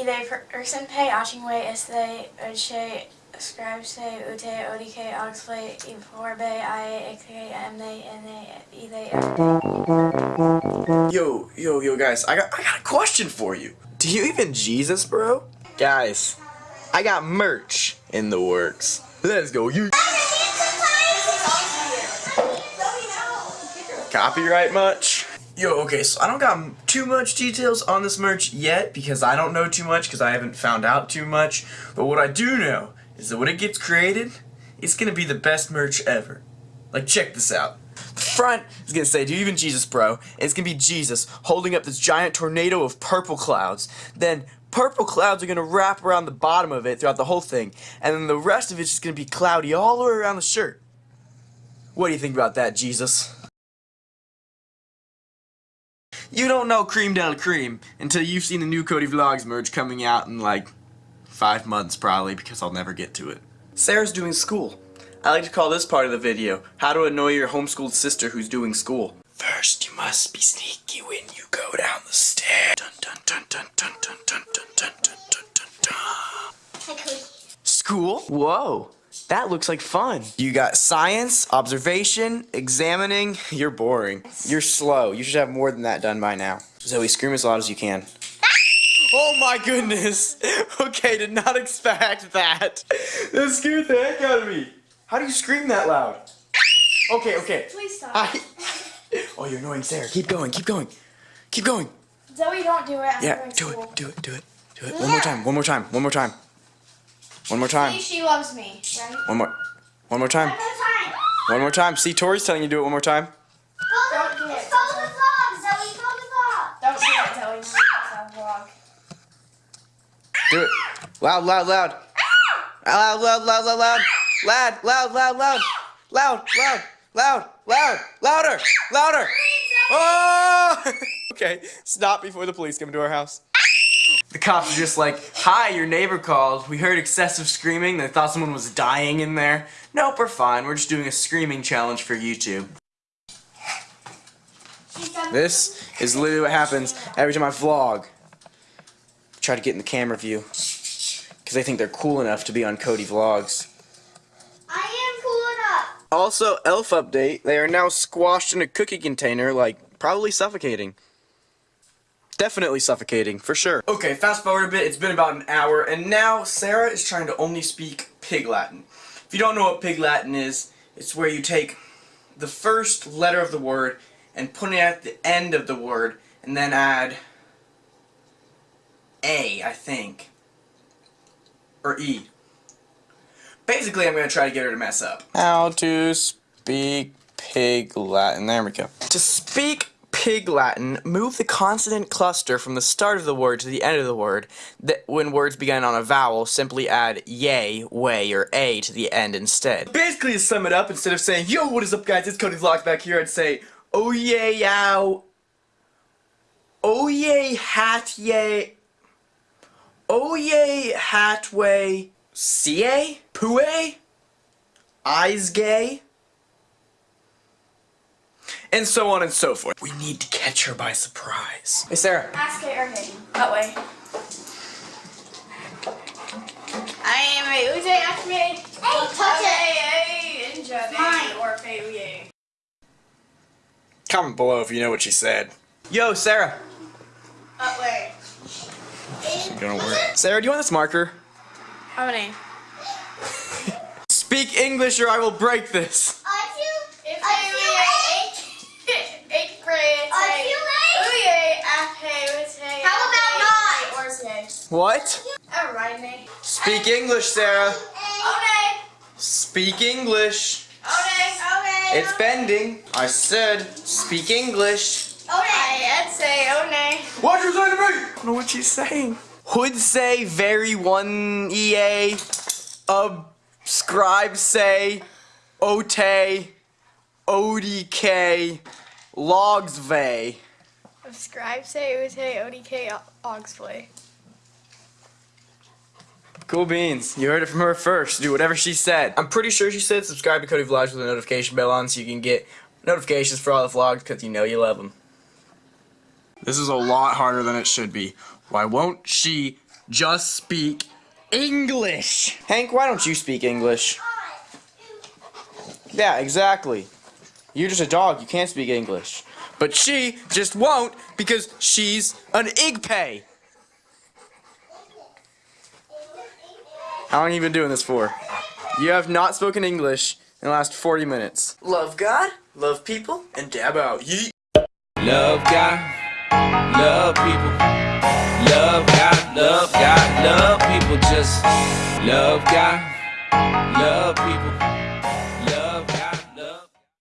Ide Ursenpe, Achingway, Este, Oche, Scribese, Ute, Odike, Oxplay, Iforbe, I, Ike, Mne, Ine, Ide, Yo, yo, yo, guys, I got, I got a question for you. Do you even Jesus, bro? Guys, I got merch in the works. Let's go, you. Copyright much? Yo, okay, so I don't got too much details on this merch yet because I don't know too much because I haven't found out too much. But what I do know is that when it gets created, it's gonna be the best merch ever. Like, check this out. The front is gonna say, Do you even Jesus, bro? And it's gonna be Jesus holding up this giant tornado of purple clouds. Then purple clouds are gonna wrap around the bottom of it throughout the whole thing. And then the rest of it's just gonna be cloudy all the way around the shirt. What do you think about that, Jesus? You don't know Cream Del Cream until you've seen the new Cody Vlogs merch coming out in like five months probably because I'll never get to it. Sarah's doing school. I like to call this part of the video how to annoy your homeschooled sister who's doing school. First, you must be sneaky when you go down the stairs. Dun dun dun dun dun dun dun dun dun dun dun dun dun. Hi, Cody. School? Whoa. That looks like fun. You got science, observation, examining. You're boring. You're slow. You should have more than that done by now. Zoe, scream as loud as you can. Oh my goodness! Okay, did not expect that. That scared the heck out of me. How do you scream that loud? Okay, okay. Please stop. I... Oh, you're annoying Sarah. Keep going, keep going. Keep going. Zoe, don't do it. I'm Yeah, do school. it, do it, do it. Do it. One more time, one more time, one more time. One more time. See, she loves me, right? One more. One more time. One more time. One more time. See, Tori's telling you to do it one more time. Don't do it. Follow the vlog, Zoe. Follow the vlog. Don't do it, Zoe. Ah! It's a vlog. Do it. Loud, loud, loud. Ah! Loud, loud, loud, loud, loud. Loud, loud, loud, loud. Loud, loud, loud, loud. Louder, louder. Oh! okay, stop before the police come to our house. Ah! The cops are just like, hi, your neighbor called. We heard excessive screaming. They thought someone was dying in there. Nope, we're fine. We're just doing a screaming challenge for YouTube. This is literally what happens every time I vlog. Try to get in the camera view. Because they think they're cool enough to be on Cody Vlogs. I am cool enough. Also, elf update. They are now squashed in a cookie container, like, probably suffocating. Definitely suffocating, for sure. Okay, fast forward a bit. It's been about an hour, and now Sarah is trying to only speak Pig Latin. If you don't know what Pig Latin is, it's where you take the first letter of the word and put it at the end of the word, and then add A, I think. Or E. Basically, I'm going to try to get her to mess up. How to speak Pig Latin. There we go. To speak Pig Latin, move the consonant cluster from the start of the word to the end of the word. That when words begin on a vowel, simply add yay, way, or a to the end instead. Basically, to sum it up, instead of saying, yo, what is up, guys? It's Cody Vlogs back here, I'd say, oh, yay, yow. Oh, yay, hat, yay. Oh, yay, hat, way. CA? Pue? Eyes gay? And so on and so forth. We need to catch her by surprise. Hey, Sarah. Ask it or hit. That way. I am a Uze Ashme. Hey, touch it. Mine. Or Fayuye. Comment below if you know what she said. Yo, Sarah. Uh, that way. Gonna work. Sarah, do you want this marker? How many? Speak English or I will break this. Are you? If Are you Eighth grade. Are you late? Uye Ashme. How about Or say. What? Alright, Nate. Speak English, Sarah. Okay. Speak English. Okay. Okay. It's bending. I said, speak English. Okay. I would say, oh nay. What you saying to me? I don't know what she's saying. Would say very one EA. Subscribe say. Ote. ODK. Logs vey. Subscribe, say, Ute, ODK, Oxplay. Cool beans. You heard it from her first. Do whatever she said. I'm pretty sure she said subscribe to Cody Vlogs with a notification bell on so you can get notifications for all the vlogs because you know you love them. This is a lot harder than it should be. Why won't she Just speak English. Hank, why don't you speak English? Yeah, exactly. You're just a dog. You can't speak English. But she just won't because she's an Igpay. How long have you been doing this for? You have not spoken English in the last 40 minutes. Love God, love people, and dab out. Yeet. Love God, love people. Love God, love God, love people. Just love God, love people.